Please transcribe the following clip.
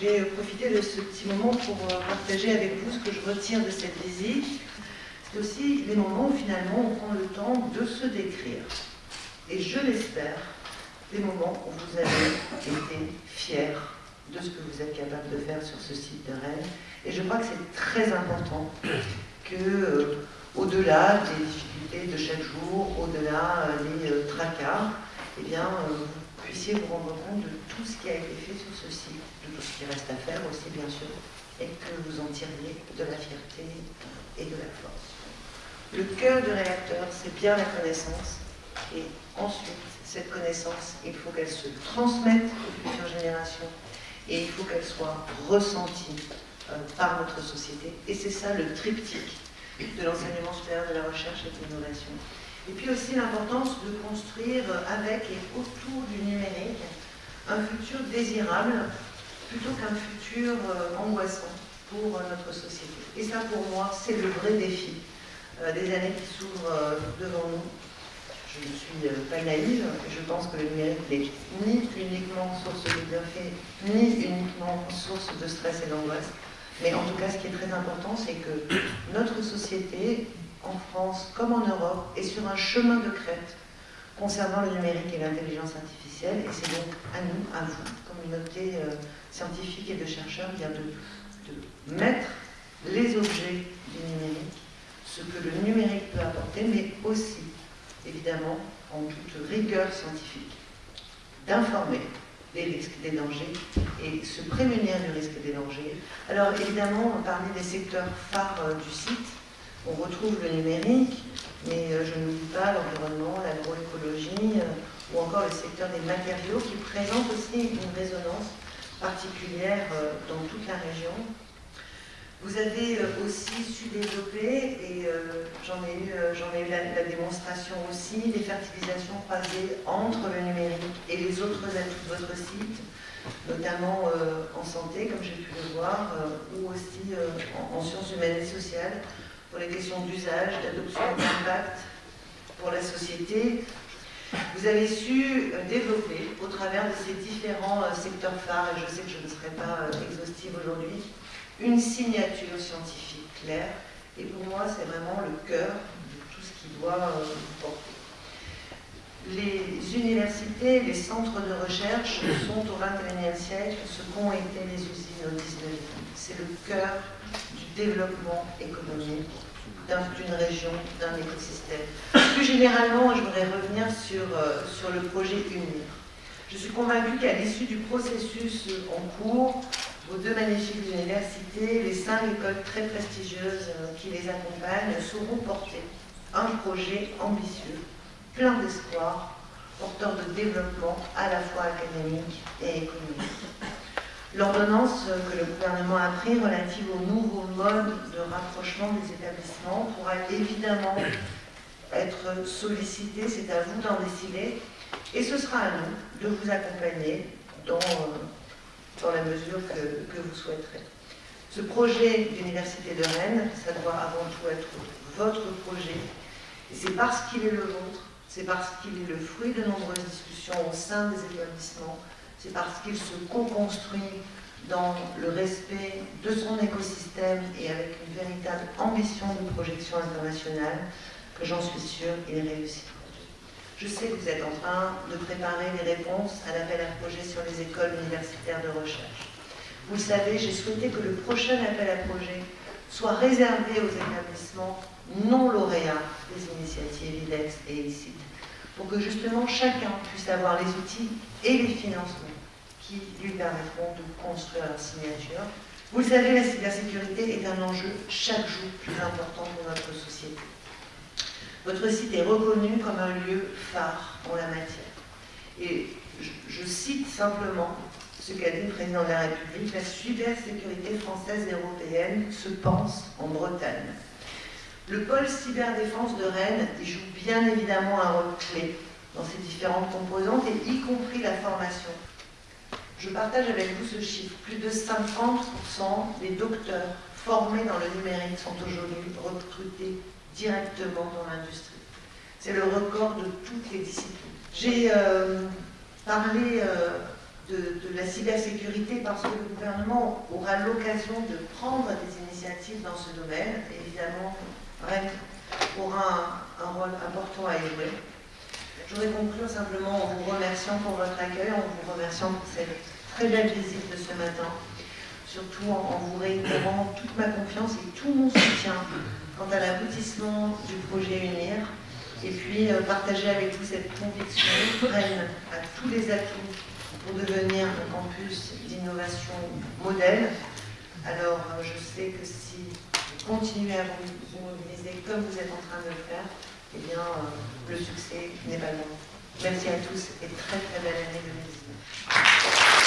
je vais profiter de ce petit moment pour euh, partager avec vous ce que je retire de cette visite. C'est aussi des moments où finalement on prend le temps de se décrire. Et je l'espère, des moments où vous avez été fiers de ce que vous êtes capable de faire sur ce site de Rennes. Et je crois que c'est très important que, euh, au-delà des difficultés de chaque jour, au-delà des euh, tracas, eh bien, vous rendre compte de tout ce qui a été fait sur ce site, de tout ce qui reste à faire aussi bien sûr, et que vous en tiriez de la fierté et de la force. Le cœur du réacteur, c'est bien la connaissance, et ensuite, cette connaissance, il faut qu'elle se transmette aux futures générations, et il faut qu'elle soit ressentie euh, par notre société. Et c'est ça le triptyque de l'enseignement supérieur de la recherche et de l'innovation. Et puis aussi l'importance de construire avec et autour du numérique un futur désirable plutôt qu'un futur euh, angoissant pour euh, notre société. Et ça, pour moi, c'est le vrai défi euh, des années qui s'ouvrent devant nous. Je ne suis pas naïve, je pense que le numérique n'est ni uniquement source de bienfaits, ni uniquement source de stress et d'angoisse. Mais en tout cas, ce qui est très important, c'est que notre société en France comme en Europe, est sur un chemin de crête concernant le numérique et l'intelligence artificielle. Et c'est donc à nous, à vous, communauté euh, scientifique et de chercheurs, bien de, de mettre les objets du numérique, ce que le numérique peut apporter, mais aussi, évidemment, en toute rigueur scientifique, d'informer des risques, des dangers, et se prémunir du risque des dangers. Alors évidemment, parmi des secteurs phares euh, du site, on retrouve le numérique, mais euh, je n'oublie pas l'environnement, l'agroécologie, euh, ou encore le secteur des matériaux qui présente aussi une résonance particulière euh, dans toute la région. Vous avez aussi su développer, et j'en ai eu, la, démonstration aussi, des fertilisations croisées entre le numérique et les autres atouts de votre site, notamment en santé, comme j'ai pu le voir, ou aussi en, sciences humaines et sociales, pour les questions d'usage, d'adoption d'impact pour la société. Vous avez su euh, développer, au travers de ces différents euh, secteurs phares, et je sais que je ne serai pas euh, exhaustive aujourd'hui, une signature scientifique claire. Et pour moi, c'est vraiment le cœur de tout ce qui doit porter. Les universités, les centres de recherche sont au XXIe siècle ce qu'ont été les usines au XIXe. C'est le cœur du développement économique d'une région, d'un écosystème. Plus généralement, je voudrais revenir sur, euh, sur le projet UNIR. Je suis convaincue qu'à l'issue du processus en cours, vos deux magnifiques universités, les cinq écoles très prestigieuses euh, qui les accompagnent, sauront porter un projet ambitieux, plein d'espoir, porteur de développement à la fois académique et économique. L'ordonnance que le gouvernement a prise relative au nouveau mode de rapprochement des établissements pourra évidemment être sollicitée, c'est à vous d'en décider, et ce sera à nous de vous accompagner dans, dans la mesure que, que vous souhaiterez. Ce projet d'Université de Rennes, ça doit avant tout être votre projet, et c'est parce qu'il est le vôtre, c'est parce qu'il est le fruit de nombreuses discussions au sein des établissements, c'est parce qu'il se co-construit dans le respect de son écosystème et avec une véritable ambition de projection internationale que j'en suis sûre il réussira. Je sais que vous êtes en train de préparer les réponses à l'appel à projet sur les écoles universitaires de recherche. Vous le savez, j'ai souhaité que le prochain appel à projet soit réservé aux établissements non lauréats des initiatives IDEX et ICIT, pour que justement chacun puisse avoir les outils et les financements qui lui permettront de construire leur signature. Vous le savez, la cybersécurité est un enjeu chaque jour plus important pour notre société. Votre site est reconnu comme un lieu phare en la matière. Et je, cite simplement ce qu'a dit le président de la République, la cybersécurité française et européenne se pense en Bretagne. Le pôle cyberdéfense de Rennes y joue bien évidemment un rôle clé dans ses différentes composantes, y compris la formation je partage avec vous ce chiffre. Plus de 50% des docteurs formés dans le numérique sont aujourd'hui recrutés directement dans l'industrie. C'est le record de toutes les disciplines. J'ai euh, parlé euh, de, la cybersécurité parce que le gouvernement aura l'occasion de prendre des initiatives dans ce domaine. Évidemment, REC aura un, rôle important à jouer. Je voudrais conclure simplement en vous remerciant pour votre accueil, en vous remerciant pour cette très belle visite de ce matin, surtout en, vous réitérant toute ma confiance et tout mon soutien quant à l'aboutissement du projet UNIR, et puis euh, partager avec vous cette conviction pleine à tous les atouts pour devenir un campus d'innovation modèle. Alors, euh, je sais que si vous continuez à vous mobiliser comme vous êtes en train de le faire, eh bien, euh, le succès n'est pas loin. Merci à tous et très très belle année 2019.